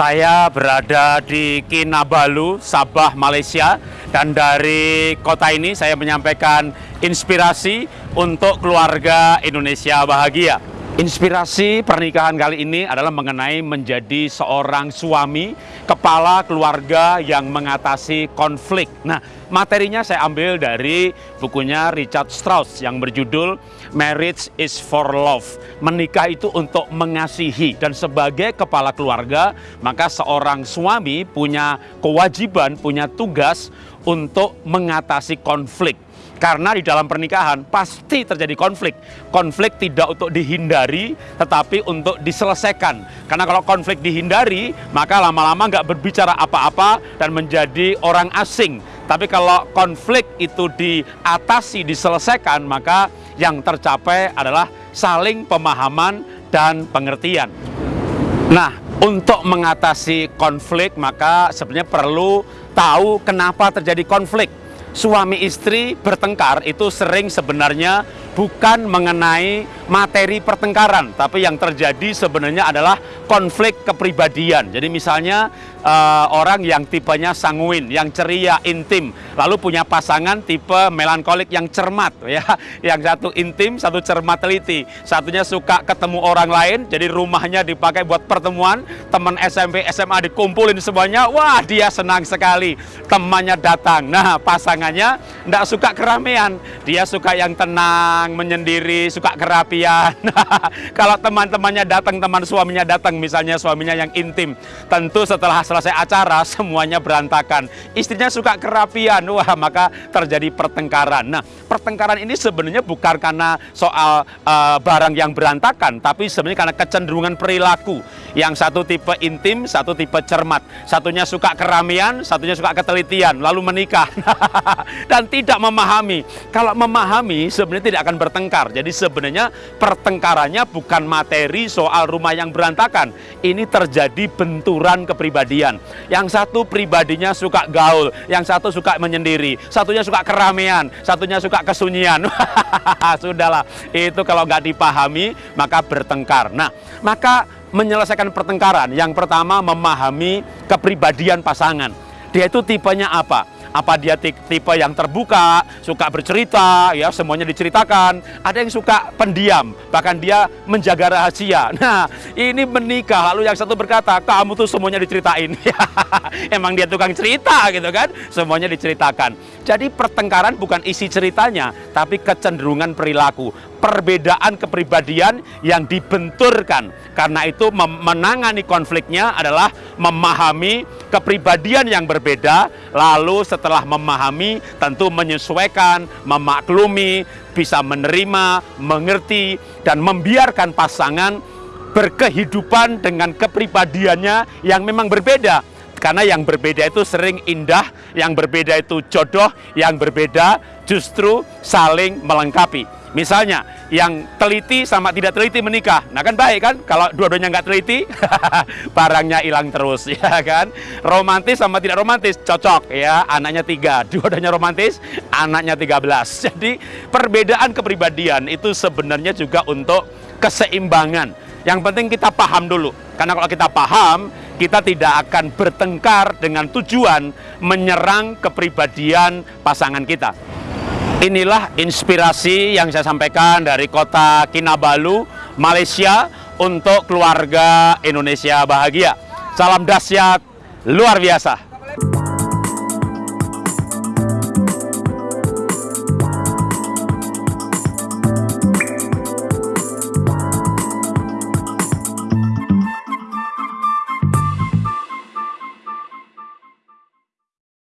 Saya berada di Kinabalu, Sabah, Malaysia dan dari kota ini saya menyampaikan inspirasi untuk keluarga Indonesia bahagia. Inspirasi pernikahan kali ini adalah mengenai menjadi seorang suami, kepala keluarga yang mengatasi konflik. Nah, materinya saya ambil dari bukunya Richard Strauss yang berjudul Marriage is for Love. Menikah itu untuk mengasihi dan sebagai kepala keluarga, maka seorang suami punya kewajiban, punya tugas untuk mengatasi konflik karena di dalam pernikahan pasti terjadi konflik. Konflik tidak untuk dihindari, tetapi untuk diselesaikan. Karena kalau konflik dihindari, maka lama-lama nggak berbicara apa-apa dan menjadi orang asing. Tapi kalau konflik itu diatasi, diselesaikan, maka yang tercapai adalah saling pemahaman dan pengertian. Nah, untuk mengatasi konflik, maka sebenarnya perlu tahu kenapa terjadi konflik suami istri bertengkar itu sering sebenarnya bukan mengenai materi pertengkaran, tapi yang terjadi sebenarnya adalah konflik kepribadian. Jadi misalnya uh, orang yang tipenya sanguin, yang ceria, intim, lalu punya pasangan tipe melankolik yang cermat, ya, yang satu intim, satu cermat teliti, satunya suka ketemu orang lain, jadi rumahnya dipakai buat pertemuan, teman SMP, SMA dikumpulin semuanya, wah dia senang sekali, temannya datang. Nah pasangannya tidak suka keramaian, dia suka yang tenang, menyendiri, suka kerapian. Kalau teman-temannya datang, teman suaminya datang, misalnya suaminya yang intim, tentu setelah selesai acara semuanya berantakan. Istrinya suka kerapian, wah maka terjadi pertengkaran. Nah, pertengkaran ini sebenarnya bukan karena soal uh, barang yang berantakan, tapi sebenarnya karena kecenderungan perilaku. Yang satu tipe intim, satu tipe cermat. Satunya suka keramaian, satunya suka ketelitian, lalu menikah. Dan tidak memahami. Kalau memahami sebenarnya tidak akan bertengkar. Jadi sebenarnya pertengkarannya bukan materi soal rumah yang berantakan. Ini terjadi benturan kepribadian. Yang satu pribadinya suka gaul, yang satu suka menyendiri, satunya suka keramaian, satunya suka kesunyian. Sudahlah, itu kalau nggak dipahami maka bertengkar. Nah, maka menyelesaikan pertengkaran, yang pertama memahami kepribadian pasangan. Dia itu tipenya apa? Apa dia tipe yang terbuka, suka bercerita, ya semuanya diceritakan. Ada yang suka pendiam, bahkan dia menjaga rahasia. Nah, ini menikah lalu yang satu berkata, "Kamu tuh semuanya diceritain." Emang dia tukang cerita gitu kan? Semuanya diceritakan. Jadi pertengkaran bukan isi ceritanya, tapi kecenderungan perilaku. Perbedaan kepribadian yang dibenturkan. Karena itu menangani konfliknya adalah memahami kepribadian yang berbeda, lalu setelah memahami tentu menyesuaikan, memaklumi, bisa menerima, mengerti, dan membiarkan pasangan berkehidupan dengan kepribadiannya yang memang berbeda. Karena yang berbeda itu sering indah, yang berbeda itu jodoh, yang berbeda justru saling melengkapi. Misalnya, yang teliti sama tidak teliti menikah. Nah kan baik kan, kalau dua-duanya nggak teliti, barangnya hilang terus, ya kan. Romantis sama tidak romantis, cocok ya, anaknya tiga. Dua-duanya romantis, anaknya tiga belas. Jadi perbedaan kepribadian itu sebenarnya juga untuk keseimbangan. Yang penting kita paham dulu. Karena kalau kita paham, kita tidak akan bertengkar dengan tujuan menyerang kepribadian pasangan kita. Inilah inspirasi yang saya sampaikan dari kota Kinabalu, Malaysia untuk keluarga Indonesia bahagia. Salam dahsyat luar biasa.